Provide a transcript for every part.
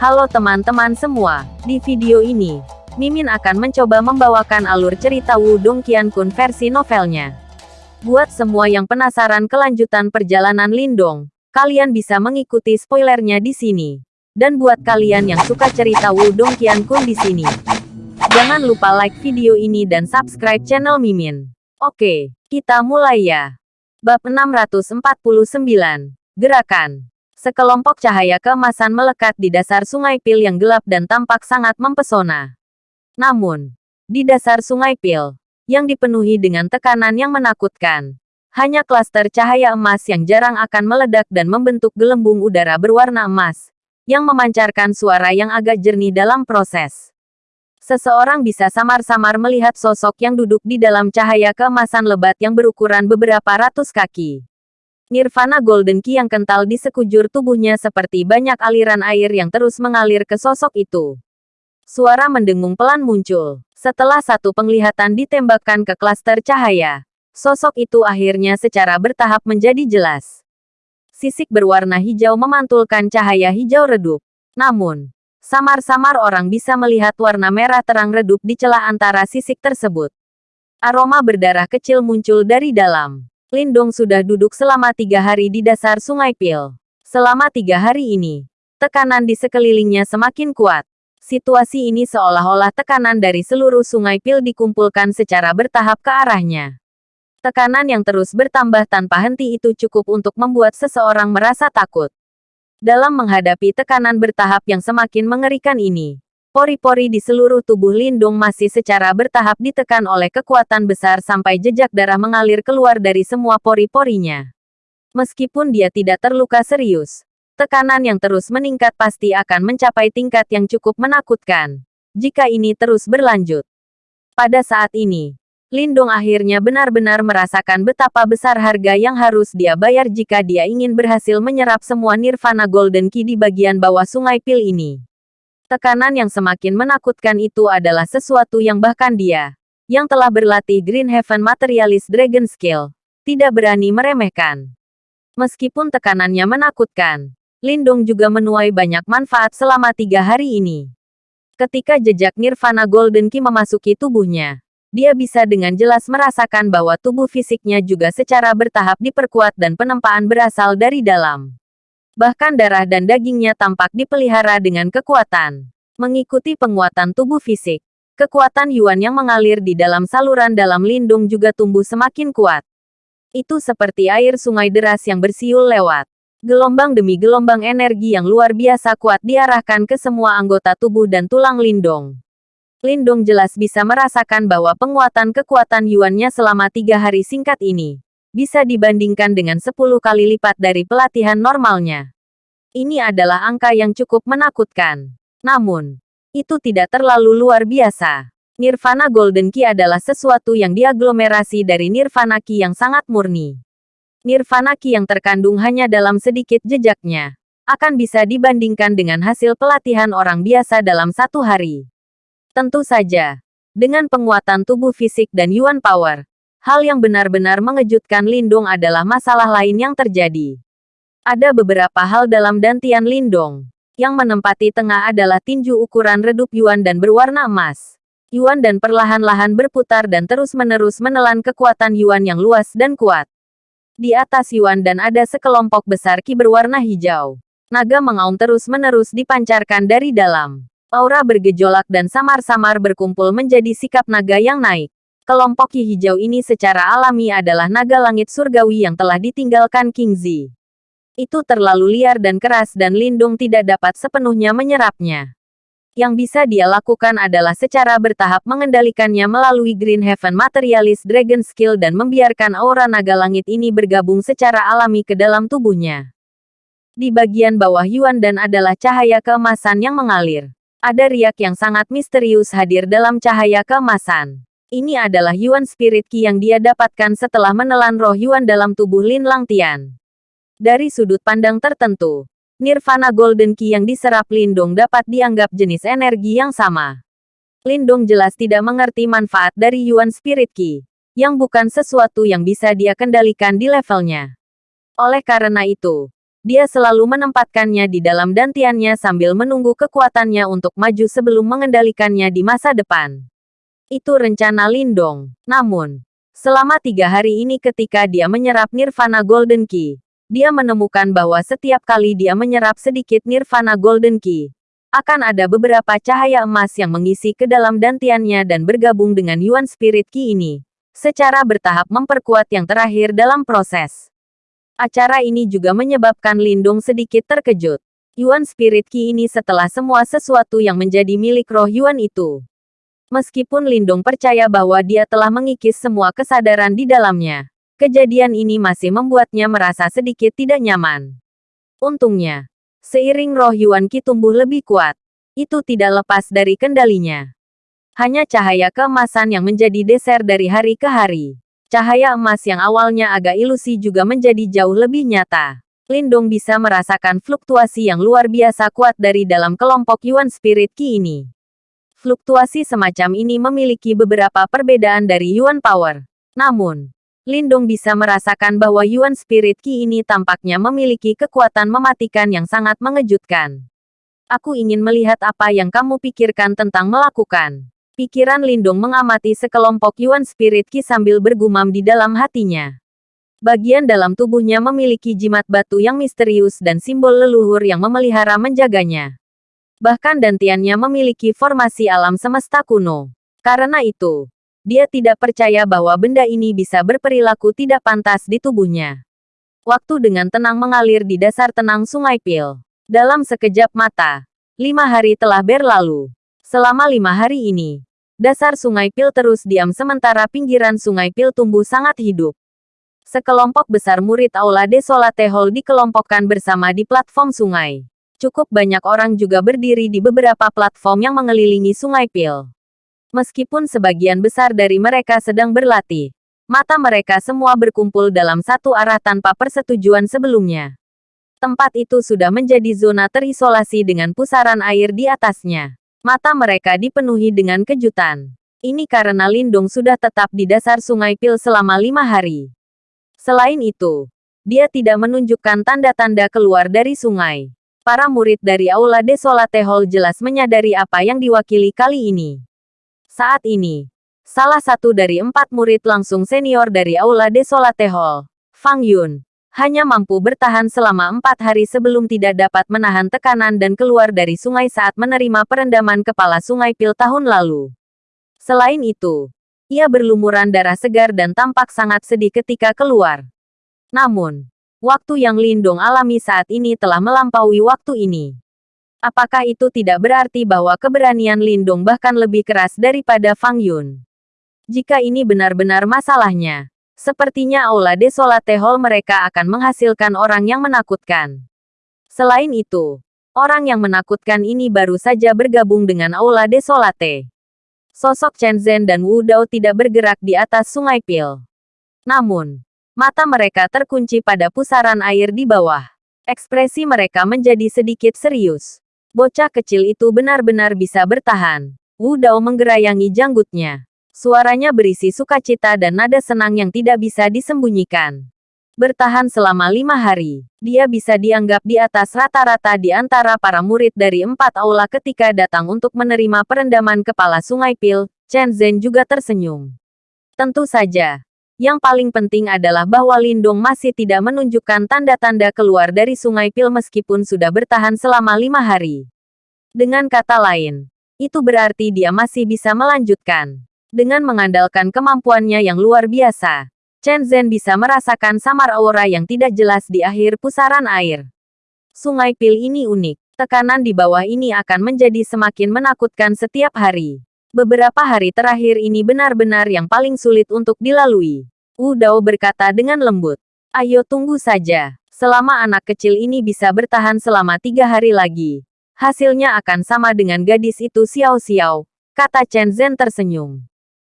Halo teman-teman semua, di video ini, Mimin akan mencoba membawakan alur cerita Wudong Qiankun versi novelnya. Buat semua yang penasaran kelanjutan perjalanan Lindong, kalian bisa mengikuti spoilernya di sini. Dan buat kalian yang suka cerita Wudong Qiankun di sini, jangan lupa like video ini dan subscribe channel Mimin. Oke, kita mulai ya. Bab 649, Gerakan Sekelompok cahaya keemasan melekat di dasar sungai Pil yang gelap dan tampak sangat mempesona. Namun, di dasar sungai Pil, yang dipenuhi dengan tekanan yang menakutkan, hanya klaster cahaya emas yang jarang akan meledak dan membentuk gelembung udara berwarna emas, yang memancarkan suara yang agak jernih dalam proses. Seseorang bisa samar-samar melihat sosok yang duduk di dalam cahaya keemasan lebat yang berukuran beberapa ratus kaki. Nirvana Golden Key yang kental di sekujur tubuhnya seperti banyak aliran air yang terus mengalir ke sosok itu. Suara mendengung pelan muncul. Setelah satu penglihatan ditembakkan ke klaster cahaya, sosok itu akhirnya secara bertahap menjadi jelas. Sisik berwarna hijau memantulkan cahaya hijau redup. Namun, samar-samar orang bisa melihat warna merah terang redup di celah antara sisik tersebut. Aroma berdarah kecil muncul dari dalam. Lindong sudah duduk selama tiga hari di dasar sungai Pil. Selama tiga hari ini, tekanan di sekelilingnya semakin kuat. Situasi ini seolah-olah tekanan dari seluruh sungai Pil dikumpulkan secara bertahap ke arahnya. Tekanan yang terus bertambah tanpa henti itu cukup untuk membuat seseorang merasa takut. Dalam menghadapi tekanan bertahap yang semakin mengerikan ini, Pori-pori di seluruh tubuh Lindung masih secara bertahap ditekan oleh kekuatan besar sampai jejak darah mengalir keluar dari semua pori-porinya. Meskipun dia tidak terluka serius, tekanan yang terus meningkat pasti akan mencapai tingkat yang cukup menakutkan. Jika ini terus berlanjut. Pada saat ini, Lindung akhirnya benar-benar merasakan betapa besar harga yang harus dia bayar jika dia ingin berhasil menyerap semua Nirvana Golden Key di bagian bawah sungai Pil ini. Tekanan yang semakin menakutkan itu adalah sesuatu yang bahkan dia, yang telah berlatih Green Heaven Materialist Dragon Skill, tidak berani meremehkan. Meskipun tekanannya menakutkan, Lindung juga menuai banyak manfaat selama tiga hari ini. Ketika jejak Nirvana Golden Key memasuki tubuhnya, dia bisa dengan jelas merasakan bahwa tubuh fisiknya juga secara bertahap diperkuat dan penempaan berasal dari dalam. Bahkan darah dan dagingnya tampak dipelihara dengan kekuatan. Mengikuti penguatan tubuh fisik, kekuatan Yuan yang mengalir di dalam saluran dalam lindung juga tumbuh semakin kuat. Itu seperti air sungai deras yang bersiul lewat. Gelombang demi gelombang energi yang luar biasa kuat diarahkan ke semua anggota tubuh dan tulang lindung. Lindung jelas bisa merasakan bahwa penguatan kekuatan Yuannya selama tiga hari singkat ini bisa dibandingkan dengan 10 kali lipat dari pelatihan normalnya. Ini adalah angka yang cukup menakutkan. Namun, itu tidak terlalu luar biasa. Nirvana Golden Key adalah sesuatu yang diaglomerasi dari Nirvana Key yang sangat murni. Nirvana Key yang terkandung hanya dalam sedikit jejaknya, akan bisa dibandingkan dengan hasil pelatihan orang biasa dalam satu hari. Tentu saja, dengan penguatan tubuh fisik dan Yuan Power, Hal yang benar-benar mengejutkan Lindong adalah masalah lain yang terjadi. Ada beberapa hal dalam dantian Lindong. Yang menempati tengah adalah tinju ukuran redup Yuan dan berwarna emas. Yuan dan perlahan-lahan berputar dan terus-menerus menelan kekuatan Yuan yang luas dan kuat. Di atas Yuan dan ada sekelompok besar ki berwarna hijau. Naga mengaum terus-menerus dipancarkan dari dalam. Aura bergejolak dan samar-samar berkumpul menjadi sikap naga yang naik. Kelompok Ki Hijau ini secara alami adalah naga langit surgawi yang telah ditinggalkan King Zi. Itu terlalu liar dan keras dan Lindung tidak dapat sepenuhnya menyerapnya. Yang bisa dia lakukan adalah secara bertahap mengendalikannya melalui Green Heaven Materialist Dragon Skill dan membiarkan aura naga langit ini bergabung secara alami ke dalam tubuhnya. Di bagian bawah Yuan dan adalah cahaya keemasan yang mengalir. Ada riak yang sangat misterius hadir dalam cahaya keemasan. Ini adalah Yuan Spirit Ki yang dia dapatkan setelah menelan roh Yuan dalam tubuh Lin Langtian. Dari sudut pandang tertentu, Nirvana Golden Ki yang diserap Lindong dapat dianggap jenis energi yang sama. Lindong jelas tidak mengerti manfaat dari Yuan Spirit Ki, yang bukan sesuatu yang bisa dia kendalikan di levelnya. Oleh karena itu, dia selalu menempatkannya di dalam dantiannya sambil menunggu kekuatannya untuk maju sebelum mengendalikannya di masa depan. Itu rencana Lindong. Namun, selama tiga hari ini ketika dia menyerap Nirvana Golden Key, dia menemukan bahwa setiap kali dia menyerap sedikit Nirvana Golden Key, akan ada beberapa cahaya emas yang mengisi ke dalam dantiannya dan bergabung dengan Yuan Spirit Key ini, secara bertahap memperkuat yang terakhir dalam proses. Acara ini juga menyebabkan Lindung sedikit terkejut. Yuan Spirit Key ini setelah semua sesuatu yang menjadi milik roh Yuan itu. Meskipun Lindung percaya bahwa dia telah mengikis semua kesadaran di dalamnya, kejadian ini masih membuatnya merasa sedikit tidak nyaman. Untungnya, seiring roh Yuan Qi tumbuh lebih kuat, itu tidak lepas dari kendalinya. Hanya cahaya keemasan yang menjadi deser dari hari ke hari. Cahaya emas yang awalnya agak ilusi juga menjadi jauh lebih nyata. Lindong bisa merasakan fluktuasi yang luar biasa kuat dari dalam kelompok Yuan Spirit Ki ini. Fluktuasi semacam ini memiliki beberapa perbedaan dari Yuan Power. Namun, Lindong bisa merasakan bahwa Yuan Spirit Ki ini tampaknya memiliki kekuatan mematikan yang sangat mengejutkan. Aku ingin melihat apa yang kamu pikirkan tentang melakukan. Pikiran Lindung mengamati sekelompok Yuan Spirit Ki sambil bergumam di dalam hatinya. Bagian dalam tubuhnya memiliki jimat batu yang misterius dan simbol leluhur yang memelihara menjaganya. Bahkan dantiannya memiliki formasi alam semesta kuno. Karena itu, dia tidak percaya bahwa benda ini bisa berperilaku tidak pantas di tubuhnya. Waktu dengan tenang mengalir di dasar tenang Sungai Pil. Dalam sekejap mata, lima hari telah berlalu. Selama lima hari ini, Dasar Sungai Pil terus diam sementara pinggiran Sungai Pil tumbuh sangat hidup. Sekelompok besar murid Aula Desolate Hall dikelompokkan bersama di platform sungai. Cukup banyak orang juga berdiri di beberapa platform yang mengelilingi Sungai Pil. Meskipun sebagian besar dari mereka sedang berlatih, mata mereka semua berkumpul dalam satu arah tanpa persetujuan sebelumnya. Tempat itu sudah menjadi zona terisolasi dengan pusaran air di atasnya. Mata mereka dipenuhi dengan kejutan. Ini karena Lindung sudah tetap di dasar sungai Pil selama lima hari. Selain itu, dia tidak menunjukkan tanda-tanda keluar dari sungai. Para murid dari Aula Desolate Hall jelas menyadari apa yang diwakili kali ini. Saat ini, salah satu dari empat murid langsung senior dari Aula Desolate Hall, Fang Yun, hanya mampu bertahan selama empat hari sebelum tidak dapat menahan tekanan dan keluar dari sungai saat menerima perendaman kepala sungai Pil tahun lalu. Selain itu, ia berlumuran darah segar dan tampak sangat sedih ketika keluar. Namun, waktu yang Lindung alami saat ini telah melampaui waktu ini. Apakah itu tidak berarti bahwa keberanian Lindung bahkan lebih keras daripada Fang Yun? Jika ini benar-benar masalahnya, Sepertinya Aula Desolate Hall mereka akan menghasilkan orang yang menakutkan. Selain itu, orang yang menakutkan ini baru saja bergabung dengan Aula Desolate. Sosok Chen Zhen dan Wu Dao tidak bergerak di atas sungai Pil. Namun, mata mereka terkunci pada pusaran air di bawah. Ekspresi mereka menjadi sedikit serius. Bocah kecil itu benar-benar bisa bertahan. Wu Dao menggerayangi janggutnya. Suaranya berisi sukacita dan nada senang yang tidak bisa disembunyikan. Bertahan selama lima hari, dia bisa dianggap di atas rata-rata di antara para murid dari empat aula ketika datang untuk menerima perendaman kepala sungai Pil, Chen Zhen juga tersenyum. Tentu saja, yang paling penting adalah bahwa Lindong masih tidak menunjukkan tanda-tanda keluar dari sungai Pil meskipun sudah bertahan selama lima hari. Dengan kata lain, itu berarti dia masih bisa melanjutkan. Dengan mengandalkan kemampuannya yang luar biasa, Chen Zhen bisa merasakan samar aura yang tidak jelas di akhir pusaran air. Sungai Pil ini unik. Tekanan di bawah ini akan menjadi semakin menakutkan setiap hari. Beberapa hari terakhir ini benar-benar yang paling sulit untuk dilalui. Wu Dao berkata dengan lembut. Ayo tunggu saja. Selama anak kecil ini bisa bertahan selama tiga hari lagi, hasilnya akan sama dengan gadis itu Xiao Xiao, kata Chen Zhen tersenyum.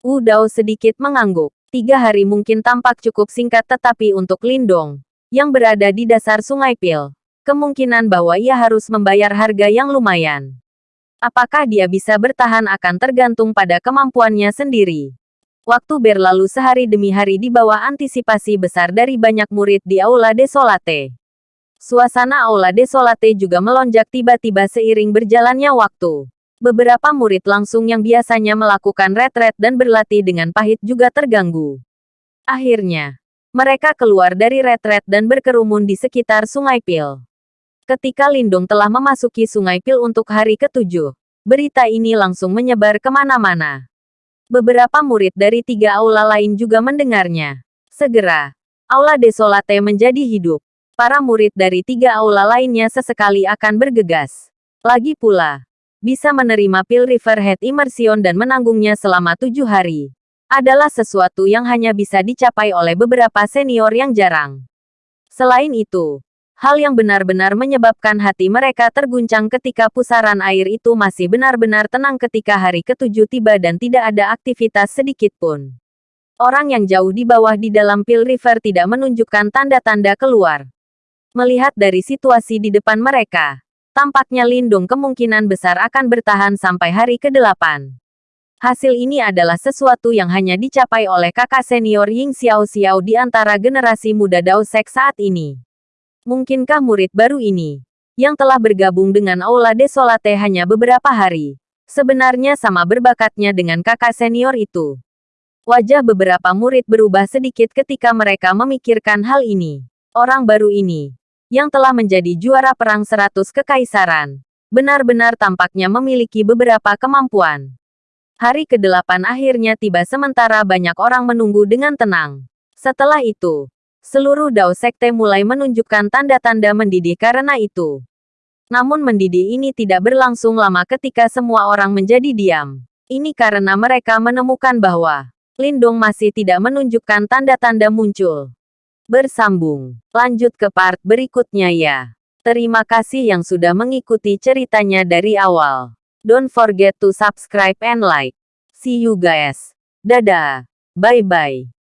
Wu Dao sedikit mengangguk. Tiga hari mungkin tampak cukup singkat tetapi untuk Lindong, yang berada di dasar sungai Pil, kemungkinan bahwa ia harus membayar harga yang lumayan. Apakah dia bisa bertahan akan tergantung pada kemampuannya sendiri. Waktu berlalu sehari demi hari di bawah antisipasi besar dari banyak murid di Aula Desolate. Suasana Aula Desolate juga melonjak tiba-tiba seiring berjalannya waktu. Beberapa murid langsung yang biasanya melakukan retret dan berlatih dengan pahit juga terganggu. Akhirnya, mereka keluar dari retret dan berkerumun di sekitar Sungai Pil. Ketika Lindung telah memasuki Sungai Pil untuk hari ketujuh, berita ini langsung menyebar ke mana-mana. Beberapa murid dari tiga aula lain juga mendengarnya. Segera, Aula Desolate menjadi hidup. Para murid dari tiga aula lainnya sesekali akan bergegas. Lagi pula, bisa menerima pil Riverhead Immersion dan menanggungnya selama tujuh hari. Adalah sesuatu yang hanya bisa dicapai oleh beberapa senior yang jarang. Selain itu, Hal yang benar-benar menyebabkan hati mereka terguncang ketika pusaran air itu masih benar-benar tenang ketika hari ketujuh tiba dan tidak ada aktivitas sedikit pun. Orang yang jauh di bawah di dalam Pil River tidak menunjukkan tanda-tanda keluar. Melihat dari situasi di depan mereka, tampaknya Lindung kemungkinan besar akan bertahan sampai hari ke-8. Hasil ini adalah sesuatu yang hanya dicapai oleh kakak senior Ying Xiao Xiao di antara generasi muda Dao Sek saat ini. Mungkinkah murid baru ini, yang telah bergabung dengan Aula Desolate hanya beberapa hari, sebenarnya sama berbakatnya dengan kakak senior itu? Wajah beberapa murid berubah sedikit ketika mereka memikirkan hal ini. Orang baru ini, yang telah menjadi juara perang seratus kekaisaran, benar-benar tampaknya memiliki beberapa kemampuan. Hari ke-8 akhirnya tiba sementara banyak orang menunggu dengan tenang. Setelah itu, Seluruh Dao Sekte mulai menunjukkan tanda-tanda mendidih karena itu. Namun mendidih ini tidak berlangsung lama ketika semua orang menjadi diam. Ini karena mereka menemukan bahwa Lindong masih tidak menunjukkan tanda-tanda muncul. Bersambung. Lanjut ke part berikutnya ya. Terima kasih yang sudah mengikuti ceritanya dari awal. Don't forget to subscribe and like. See you guys. Dadah. Bye-bye.